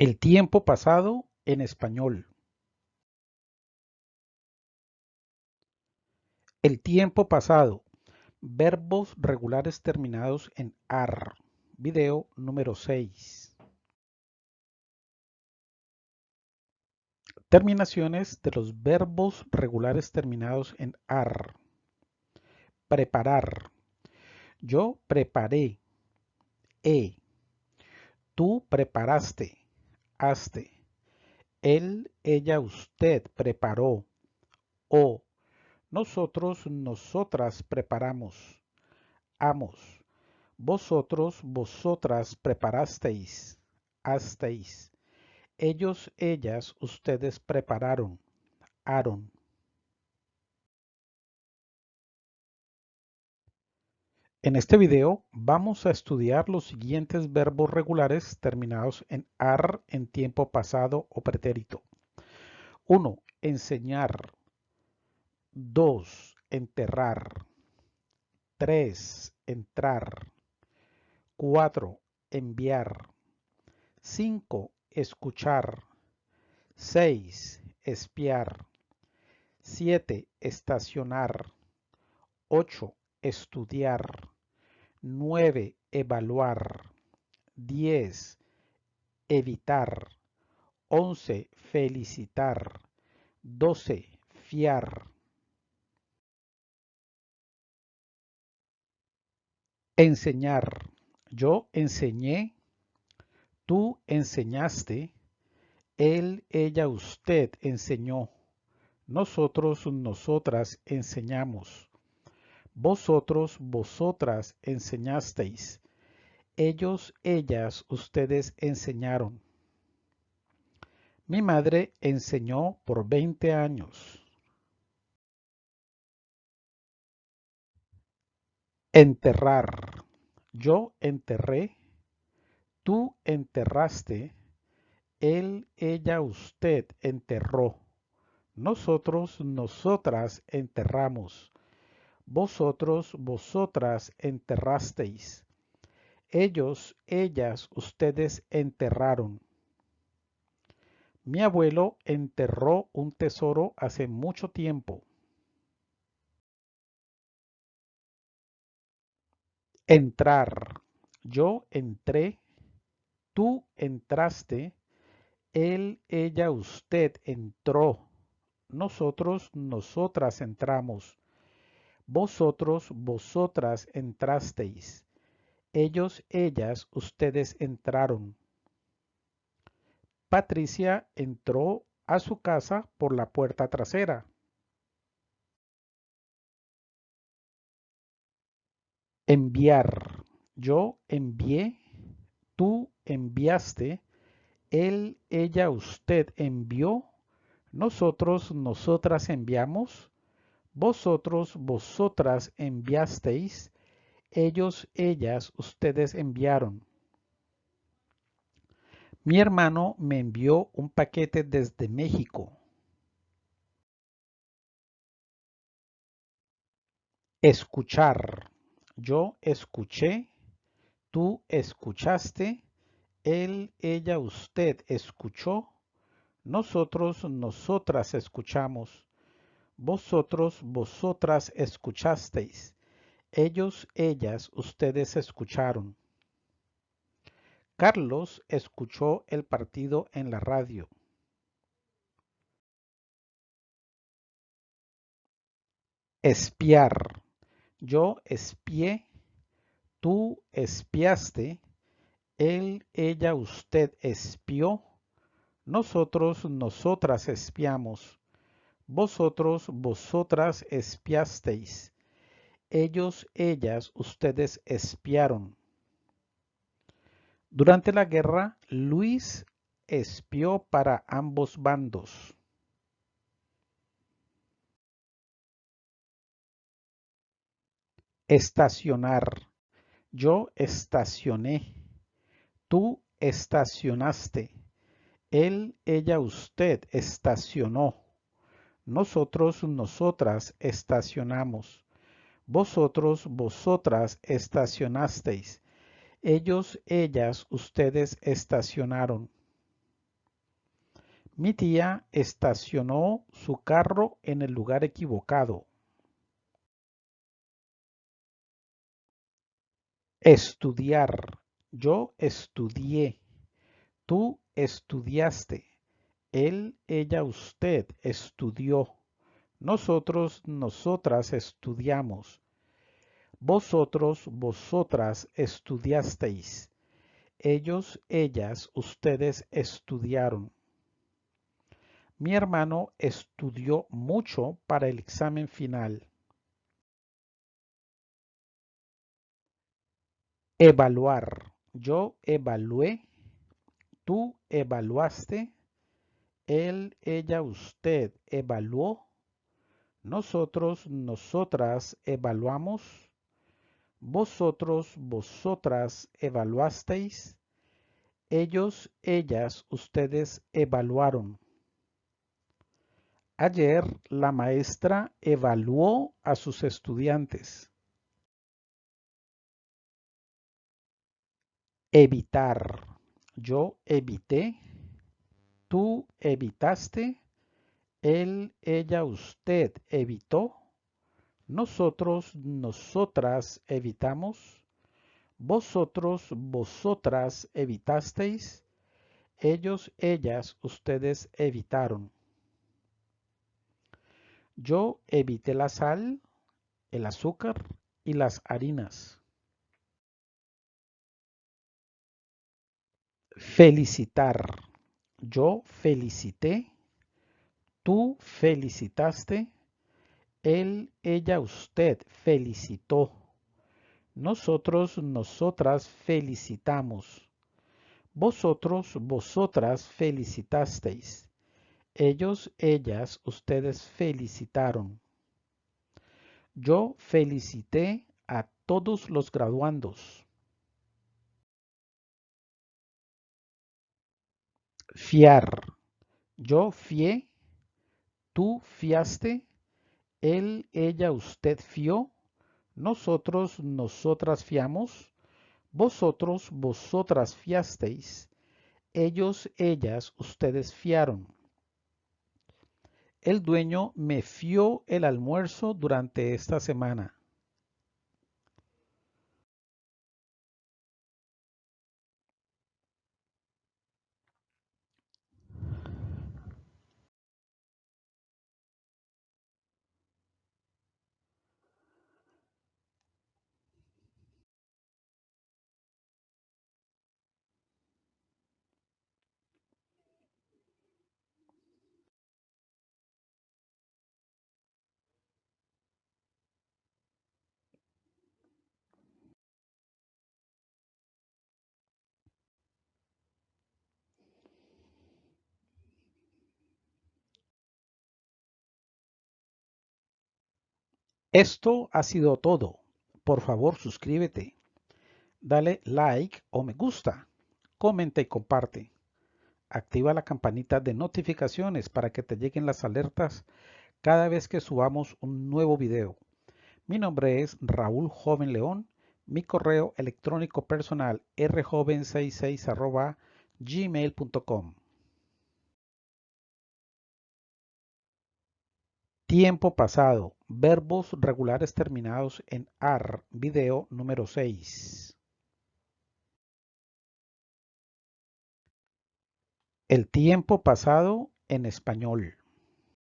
El tiempo pasado en español. El tiempo pasado. Verbos regulares terminados en AR. Video número 6. Terminaciones de los verbos regulares terminados en AR. Preparar. Yo preparé. E. Tú preparaste haste. Él, ella, usted preparó. O nosotros, nosotras preparamos. Amos. Vosotros, vosotras preparasteis. Hasteis. Ellos, ellas, ustedes prepararon. Aaron. En este video vamos a estudiar los siguientes verbos regulares terminados en AR en tiempo pasado o pretérito. 1. Enseñar. 2. Enterrar. 3. Entrar. 4. Enviar. 5. Escuchar. 6. Espiar. 7. Estacionar. 8 estudiar. 9. Evaluar. 10. Evitar. 11. Felicitar. 12. Fiar. Enseñar. Yo enseñé. Tú enseñaste. Él, ella, usted enseñó. Nosotros, nosotras enseñamos. Vosotros, vosotras enseñasteis. Ellos, ellas, ustedes enseñaron. Mi madre enseñó por 20 años. Enterrar. Yo enterré. Tú enterraste. Él, ella, usted enterró. Nosotros, nosotras enterramos. Vosotros, vosotras enterrasteis. Ellos, ellas, ustedes enterraron. Mi abuelo enterró un tesoro hace mucho tiempo. Entrar. Yo entré. Tú entraste. Él, ella, usted entró. Nosotros, nosotras entramos. Vosotros, vosotras entrasteis. Ellos, ellas, ustedes entraron. Patricia entró a su casa por la puerta trasera. Enviar. Yo envié, tú enviaste, él, ella, usted envió, nosotros, nosotras enviamos, vosotros, vosotras enviasteis, ellos, ellas, ustedes enviaron. Mi hermano me envió un paquete desde México. Escuchar. Yo escuché, tú escuchaste, él, ella, usted escuchó, nosotros, nosotras escuchamos vosotros, vosotras escuchasteis. Ellos, ellas, ustedes escucharon. Carlos escuchó el partido en la radio. Espiar. Yo espié, tú espiaste, él, ella, usted espió, nosotros, nosotras espiamos vosotros, vosotras espiasteis. Ellos, ellas, ustedes espiaron. Durante la guerra, Luis espió para ambos bandos. Estacionar. Yo estacioné. Tú estacionaste. Él, ella, usted estacionó. Nosotros, nosotras estacionamos. Vosotros, vosotras estacionasteis. Ellos, ellas, ustedes estacionaron. Mi tía estacionó su carro en el lugar equivocado. Estudiar. Yo estudié. Tú estudiaste. Él, ella, usted estudió. Nosotros, nosotras estudiamos. Vosotros, vosotras estudiasteis. Ellos, ellas, ustedes estudiaron. Mi hermano estudió mucho para el examen final. Evaluar. Yo evalué. Tú evaluaste. Él, ella, usted evaluó. Nosotros, nosotras evaluamos. Vosotros, vosotras evaluasteis. Ellos, ellas, ustedes evaluaron. Ayer la maestra evaluó a sus estudiantes. Evitar. Yo evité. Tú evitaste. Él, ella, usted evitó. Nosotros, nosotras evitamos. Vosotros, vosotras evitasteis. Ellos, ellas, ustedes evitaron. Yo evité la sal, el azúcar y las harinas. Felicitar. Yo felicité. Tú felicitaste. Él, ella, usted felicitó. Nosotros, nosotras felicitamos. Vosotros, vosotras felicitasteis. Ellos, ellas, ustedes felicitaron. Yo felicité a todos los graduandos. Fiar. Yo fié. Tú fiaste. Él, ella, usted fió. Nosotros, nosotras fiamos. Vosotros, vosotras fiasteis. Ellos, ellas, ustedes fiaron. El dueño me fió el almuerzo durante esta semana. Esto ha sido todo. Por favor, suscríbete. Dale like o me gusta. Comenta y comparte. Activa la campanita de notificaciones para que te lleguen las alertas cada vez que subamos un nuevo video. Mi nombre es Raúl Joven León. Mi correo electrónico personal rjoven66 gmail.com. Tiempo pasado. Verbos regulares terminados en AR. Video número 6. El tiempo pasado en español.